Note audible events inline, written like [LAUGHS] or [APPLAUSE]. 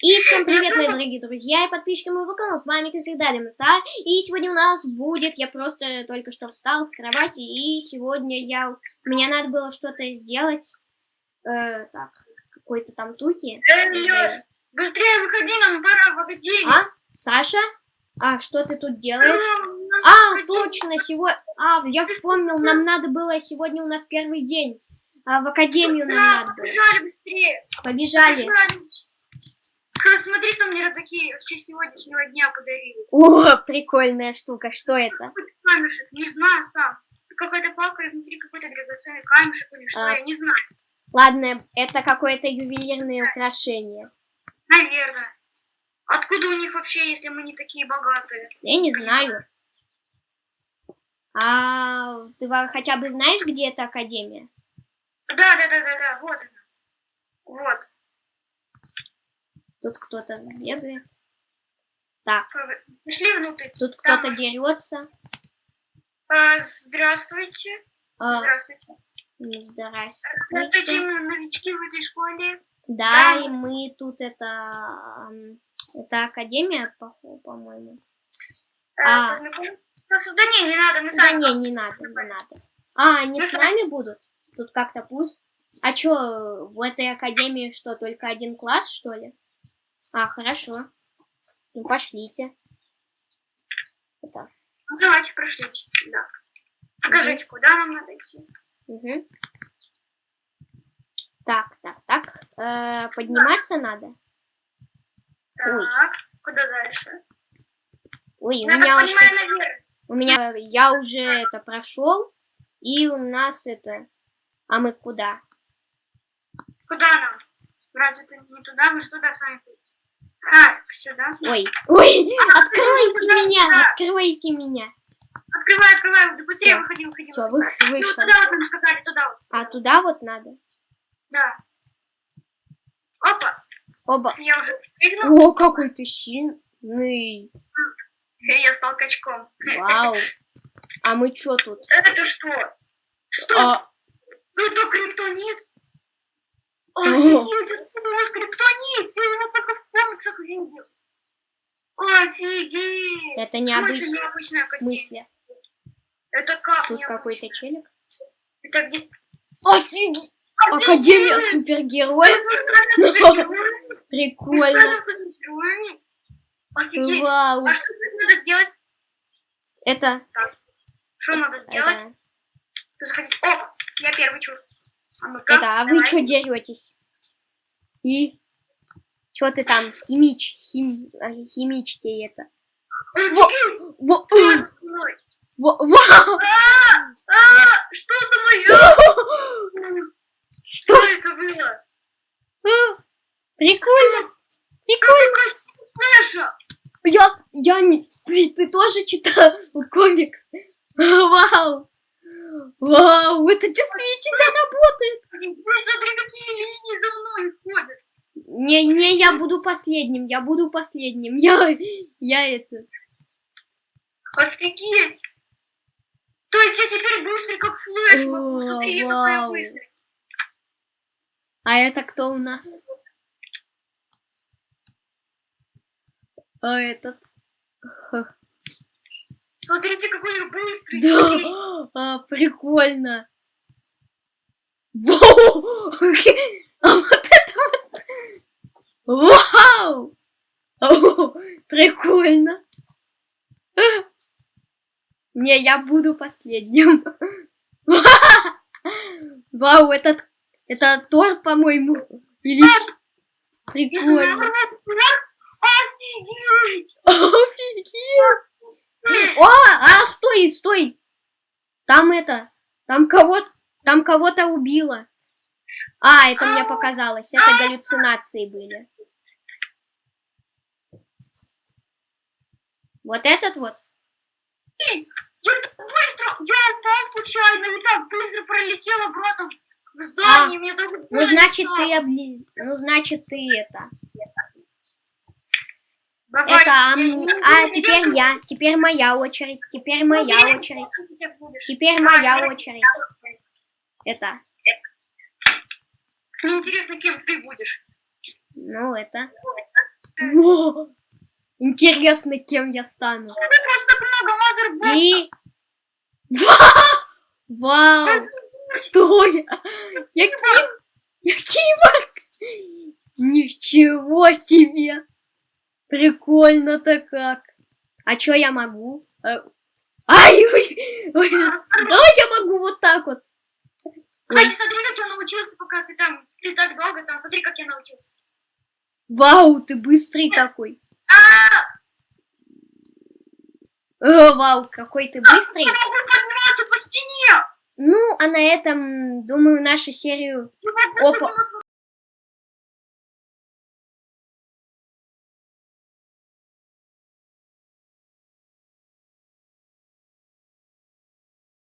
И всем привет, мои дорогие друзья и подписчики моего канала, с вами, как всегда. И сегодня у нас будет, я просто только что встал с кровати, и сегодня я, мне надо было что-то сделать, э, так, какой-то там туки. Эй, Лёш, быстрее выходи, нам пора в академию. А, Саша? А, что ты тут делаешь? А, точно, сегодня, а, я вспомнил, нам надо было, сегодня у нас первый день, а, в академию нам надо было. побежали быстрее. Побежали. Побежали. Смотри, что мне такие в честь сегодняшнего дня подарили. О, прикольная штука, что это? Камешек, не знаю сам. Какая-то палка, и внутри какой-то драгоценный камешек или что, А. я не знаю. Ладно, это какое-то ювелирное украшение. Наверное. Откуда у них вообще, если мы не такие богатые? Я не знаю. А ты хотя бы знаешь, где эта академия? Да, да, да, да, да, вот она. Вот. Тут кто-то бегает. Так, Пошли внутрь. тут кто-то дерется. А, здравствуйте. А, Здравствуйте. здрасте. Это те новички в этой школе. Да, Да. и мы тут это... Это академия, по- по-моему. Э, А. познакомиться? Да не, не надо, мы Да сами. не, не надо, не надо. А, они Мы с нами будут? Тут как-то пусть. А чё, в этой академии что, только один класс, что ли? А, хорошо. Ну, пошлите. Это, Ну, давайте прошлите. Да. Покажите, куда нам надо идти. мгм. Так, так, так. Э, подниматься надо? Так, куда дальше? Ой, у Я меня, так уж- понимаю, наверх. у меня, я уже это прошел, и у нас это... А мы куда? Куда нам? Разве это не туда? Вы же туда сами ходите. А, сюда. Ой, ой, [LAUGHS] откройте куда? меня, Куда? откройте меня. Открывай, открывай. Да быстрее Всё. выходи, выходи. Выходи. Ну, вышел. туда вот нам сказали, туда вот. А туда вот надо? Да. Опа, Оба. я уже прыгнул. О, какой ты сильный. Я стал качком. Вау. А мы чё тут? Это что? Стоп! А, Это криптонит! О. Офигеть, нас криптонит! Я его только в комиксах видел. Офигеть! Это В смысле необычная мысль. Это как Тут какой-то челик. Это где? Офигеть! Академия супергероев. [LAUGHS] Прикольно. Офигеть! Вау. А что надо сделать? Это... Что надо сделать? Это, Тут заходить. О, я первый чур. А ну-ка, это, а вы чё деретесь? И... Чё ты там, химич, хим, а, химичьте это. Во, Что э, со мной? во, вау! А, а, что со мной? Что? Что это было? Прикольно. Прикольно. Я, я не... Ты, ты тоже читал [LAUGHS] комикс? Вау! Вау, это действительно работает! Смотри, какие линии за мной ходят. Не, не, я буду последним, я буду последним. Я, я это... Офигеть! То есть я теперь быстрый, как Флэш могу. Смотри, я какой я быстрый. А это кто у нас? А этот? Смотрите, какой я быстрый. Да, а, прикольно. Вау! А вот это вот... Вау! О, прикольно. Не, я буду последним. Вау, этот... Это Тор, по-моему. Или... Прикольно. Офигеть! Офигеть! О, а, стой, стой! Там это, там кого-то, там кого-то убило. А, это мне показалось, это галлюцинации были. Вот этот вот. Я быстро, я упал случайно и так быстро пролетел обратно в, здание. Мне даже Ну, значит, стало. ты обли... Ну, значит, ты это. Давай, Это, а, я м- не а буду теперь я, теперь моя очередь, теперь моя Ну, очередь, теперь моя очередь. Это, Мне интересно, кем ты будешь. ну, это. Во! Интересно, кем я стану. Ты просто много мазербоксов. И... [LAUGHS] Вау! Кто я? Я Ким? Я Киборг? Ничего себе! Прикольно-то как. А чё я могу? Э, Ай, ой, ой, давай я могу вот так вот. Кстати, смотри, как я научился, пока ты там, ты так долго там, смотри, как я научился. Вау, ты быстрый такой. А, О, вау, какой ты быстрый. я могу подниматься по стене. Ну, а на этом, думаю, нашу серию Опа.